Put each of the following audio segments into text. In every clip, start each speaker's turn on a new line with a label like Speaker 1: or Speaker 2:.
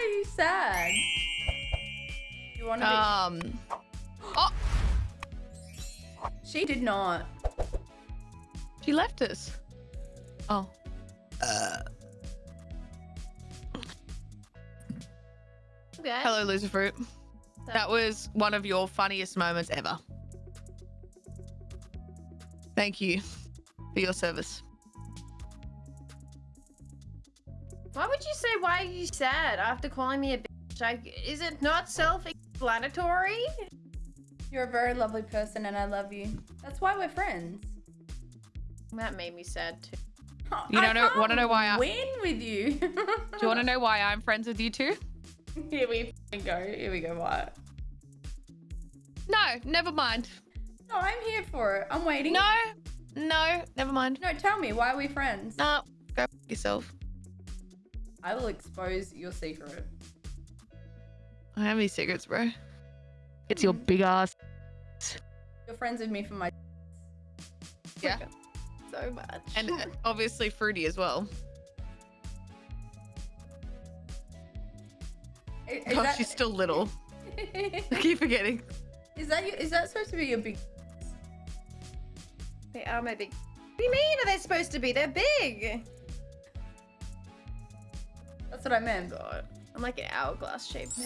Speaker 1: are you sad? You want to be?
Speaker 2: Um. Oh,
Speaker 1: she did not.
Speaker 2: she left us. Oh.
Speaker 3: Okay.
Speaker 2: Hello, Loserfruit. That was one of your funniest moments ever. Thank you for your service.
Speaker 3: Say why are you sad after calling me a bitch? Like, is it not self-explanatory?
Speaker 1: You're a very lovely person, and I love you. That's why we're friends.
Speaker 3: That made me sad too.
Speaker 2: You don't know- wanna know why I-
Speaker 1: win with you?
Speaker 2: Do you want to know why I'm friends with you too?
Speaker 1: Here we go. Here we go. What?
Speaker 2: No, never mind.
Speaker 1: No, I'm here for it. I'm waiting.
Speaker 2: No, no, never mind.
Speaker 1: No, tell me. Why are we friends?
Speaker 2: No, go f- yourself.
Speaker 1: I will expose your secret.
Speaker 2: I have any secrets, bro. It's your big ass.
Speaker 1: You're friends with me for my.
Speaker 2: Yeah.
Speaker 3: So much.
Speaker 2: And uh, obviously fruity as well.
Speaker 1: Is,
Speaker 2: oh,
Speaker 1: that,
Speaker 2: she's still little. I keep forgetting.
Speaker 1: is that you? Is that supposed to be your big?
Speaker 3: they are my big. What do you mean? Are they supposed to be? They're big.
Speaker 1: That's what I meant.
Speaker 3: God, I'm like an hourglass shape.
Speaker 1: Oh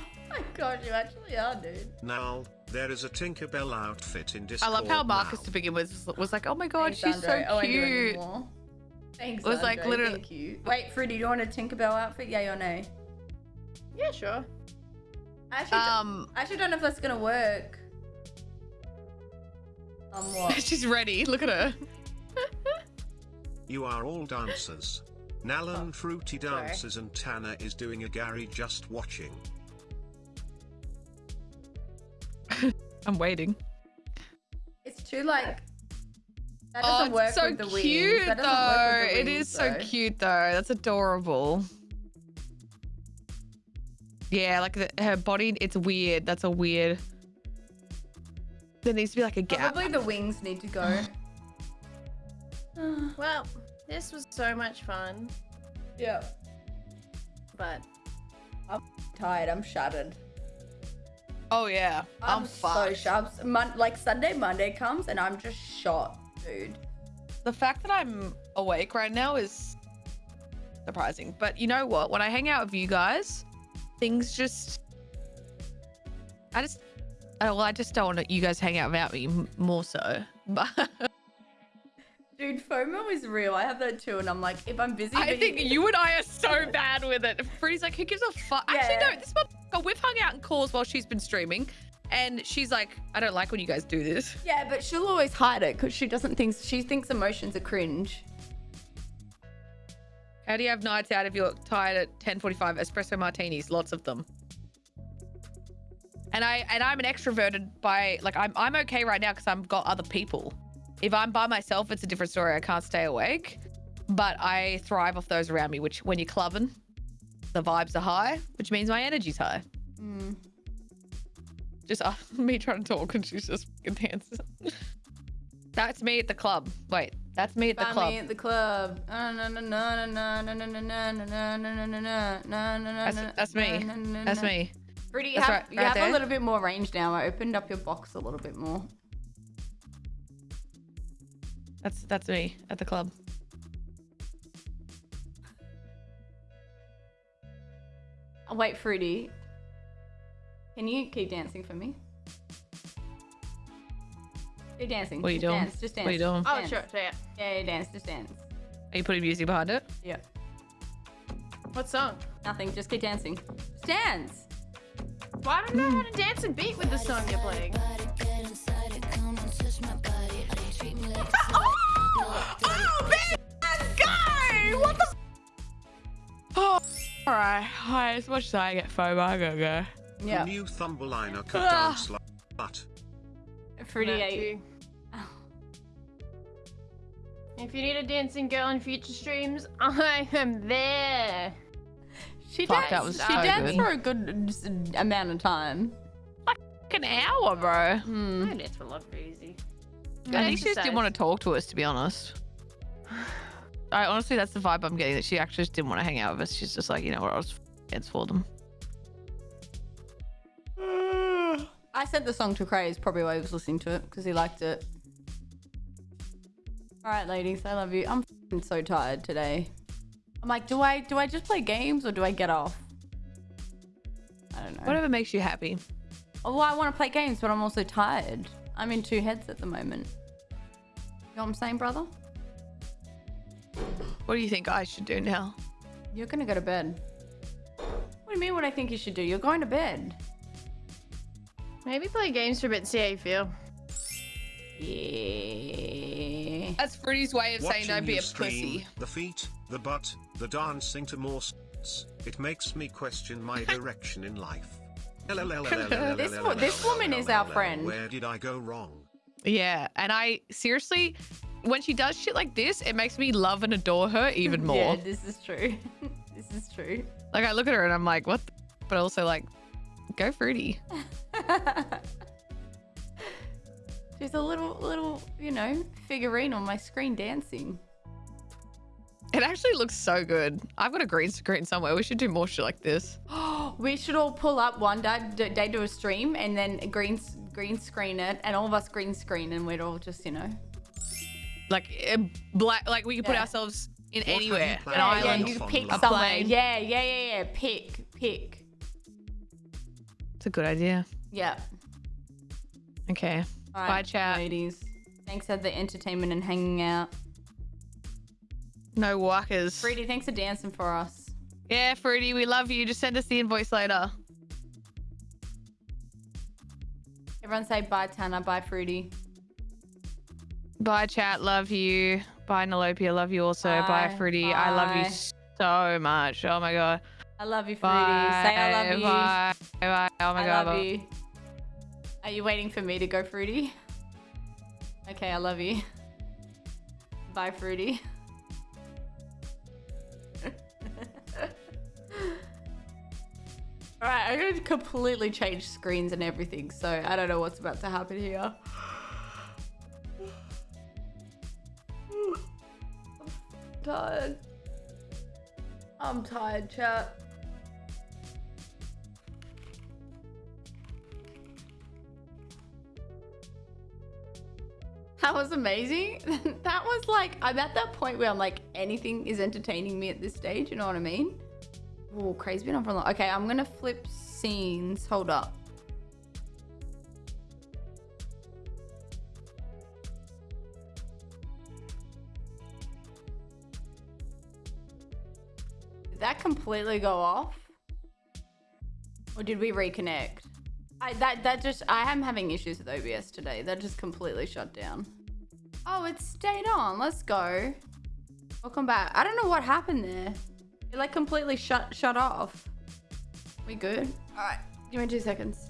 Speaker 1: my god, you actually are, dude.
Speaker 4: Now, there is a Tinkerbell outfit in Discord.
Speaker 2: I love how Marcus
Speaker 4: now.
Speaker 2: to begin with was- was like, oh my god,
Speaker 1: Thanks,
Speaker 2: she's so
Speaker 1: Andre. Oh, I
Speaker 2: cute.
Speaker 1: anymore. Thanks.
Speaker 2: It was like literally-
Speaker 1: Thank you. Wait, Fruity, do you want a Tinkerbell outfit? Yay or nay?
Speaker 3: Yeah, sure.
Speaker 1: I actually,
Speaker 2: Um,
Speaker 1: I actually don't know if that's gonna work. Um, what?
Speaker 2: she's ready. Look at her.
Speaker 4: You are all dancers. Nalan
Speaker 3: Oh,
Speaker 4: Fruity
Speaker 3: sorry.
Speaker 4: dances and Tanner is doing a Gary just watching.
Speaker 2: I'm waiting.
Speaker 1: It's too like. That
Speaker 2: Oh,
Speaker 1: doesn't work
Speaker 2: it's so
Speaker 1: with the
Speaker 2: cute
Speaker 1: That
Speaker 2: though.
Speaker 1: doesn't work with the
Speaker 2: It
Speaker 1: wings,
Speaker 2: is so cute though. That's adorable. Yeah, like the, her body, it's weird. That's a weird. There needs to be like a gap.
Speaker 1: Probably the wings need to go.
Speaker 3: Well, this was so much fun,
Speaker 1: yeah.
Speaker 3: but I'm
Speaker 1: Tired. I'm shattered.
Speaker 2: Oh yeah,
Speaker 1: I'm,
Speaker 2: I'm,
Speaker 1: so
Speaker 2: fucked.
Speaker 1: sharp. Mon- like Sunday, Monday comes, and I'm just shot, dude.
Speaker 2: The fact that I'm awake right now is surprising. But you know what? When I hang out with you guys, things just. I just. Oh, well, I just don't want you guys to hang out without me more so. But
Speaker 1: Dude, FOMO is real. I have that too, and I'm like, if I'm busy,
Speaker 2: I think you and I are so bad with it. Freddie's like, who gives a fuck? Actually, no, this motherfucker, we've hung out in calls while she's been streaming. And she's like, I don't like when you guys do this.
Speaker 1: Yeah, but she'll always hide it because she doesn't think she thinks emotions are cringe.
Speaker 2: How do you have nights out if you're tired at 10:45? Espresso martinis, lots of them. And I and I'm an extroverted by like I'm I'm okay right now because I've got other people. If I'm by myself, it's a different story. I can't stay awake, but I thrive off those around me, which when you're clubbing, the vibes are high, which means my energy's high.
Speaker 1: Mm.
Speaker 2: Just uh, me trying to talk and she's just fucking dancing. that's me at the club. Wait, that's me at the club.
Speaker 1: Me at the club.
Speaker 2: That's, me. That's me.
Speaker 1: Pretty, you, have a little bit more range now. I opened up your box a little bit more.
Speaker 2: That's that's me at the club.
Speaker 1: Wait, Fruity. Can you keep dancing for me? Keep dancing.
Speaker 2: What are you doing?
Speaker 1: Dance, just dance.
Speaker 2: What are you doing?
Speaker 3: oh
Speaker 1: Dance.
Speaker 3: sure, yeah.
Speaker 1: Yeah, yeah, dance, just dance.
Speaker 2: Are you putting music behind it?
Speaker 1: Yeah.
Speaker 3: What song?
Speaker 1: Nothing, just keep dancing. Just dance.
Speaker 3: Well, I don't know how to dance and beat with the song you're playing.
Speaker 2: What the? Oh, all right. Hi, as much as I get FOMO, I gotta go.
Speaker 1: Yeah.
Speaker 4: The new Thumbelina could
Speaker 2: Ah.
Speaker 4: dance like that.
Speaker 1: Fruity
Speaker 3: That If you need a dancing girl in future streams, I am there.
Speaker 1: She
Speaker 2: Fuck,
Speaker 1: danced,
Speaker 2: that was
Speaker 1: she
Speaker 2: so
Speaker 1: danced
Speaker 2: good.
Speaker 1: for a good amount of time.
Speaker 2: Like an hour, bro.
Speaker 1: Hmm.
Speaker 3: My dance for love easy.
Speaker 2: I think she just didn't want to talk to us, to be honest. I honestly, that's the vibe I'm getting. That she actually just didn't want to hang out with us. She's just like, you know what? I was heads for them.
Speaker 1: I sent the song to Craze, probably why he was listening to it, because he liked it. Alright, ladies, I love you. I'm fing so tired today. I'm like, do I do I just play games or do I get off? I don't know.
Speaker 2: Whatever makes you happy.
Speaker 1: Oh, well, I want to play games, but I'm also tired. I'm in two heads at the moment. You know what I'm saying, brother?
Speaker 2: What do you think I should do now?
Speaker 1: You're gonna go to bed. What do you mean what I think you should do? You're going to bed.
Speaker 3: Maybe play games for a bit and see how you feel.
Speaker 1: Yeah.
Speaker 2: That's Fruity's way of saying
Speaker 4: Watching
Speaker 2: don't be a
Speaker 4: stream,
Speaker 2: pussy.
Speaker 4: The feet, the butt, the dancing to more s- it makes me question my direction in life.
Speaker 1: This this woman is our friend.
Speaker 4: Where did I go wrong?
Speaker 2: Yeah, and I seriously, when she does shit like this, it makes me love and adore her even more.
Speaker 1: Yeah, this is true. this is true.
Speaker 2: Like I look at her and I'm like, what? But also like, go Fruity.
Speaker 1: She's a little, little, you know, figurine on my screen dancing.
Speaker 2: It actually looks so good. I've got a green screen somewhere. We should do more shit like this.
Speaker 1: we should all pull up one day, d- day do a stream and then green green screen it, and all of us green screen, and we'd all just, you know.
Speaker 2: Like eh, black, like we could put
Speaker 1: Yeah.
Speaker 2: ourselves in
Speaker 4: have you
Speaker 2: anywhere. An
Speaker 1: Yeah, yeah,
Speaker 2: island.
Speaker 1: you
Speaker 4: Fun
Speaker 1: pick.
Speaker 2: A
Speaker 1: somewhere.
Speaker 2: plane.
Speaker 1: Yeah, yeah, yeah, yeah. Pick, pick.
Speaker 2: It's a good idea.
Speaker 1: Yeah.
Speaker 2: Okay.
Speaker 1: All
Speaker 2: Bye, chat.
Speaker 1: ladies. Thanks for the entertainment and hanging out.
Speaker 2: No walkers.
Speaker 1: Fruity, thanks for dancing for us.
Speaker 2: Yeah, Fruity, we love you. Just send us the invoice later.
Speaker 1: Everyone say bye, Tana. Bye, Fruity.
Speaker 2: Bye, chat. Love you. Bye, Nalopia. Love you also. Bye,
Speaker 1: Bye.
Speaker 2: Fruity. I love you so much. Oh my god.
Speaker 1: I love you, Fruity.
Speaker 2: Bye.
Speaker 1: Say I love you.
Speaker 2: Bye. Bye. Oh my
Speaker 1: I
Speaker 2: god.
Speaker 1: love you. Are you waiting for me to go, Fruity? Okay, I love you. Bye, Fruity. Alright, I'm gonna completely change screens and everything, so I don't know what's about to happen here. Tired. I'm tired, chat. That was amazing. that was like, I'm at that point where I'm like, anything is entertaining me at this stage. You know what I mean? Oh, crazy been on for long. Okay, I'm gonna flip scenes. Hold up. That completely go off? Or did we reconnect? I that that just I am having issues with OBS today. That just completely shut down. Oh, it stayed on. Let's go. Welcome back. I don't know what happened there. It like completely shut shut off. We good? All right. Give me two seconds.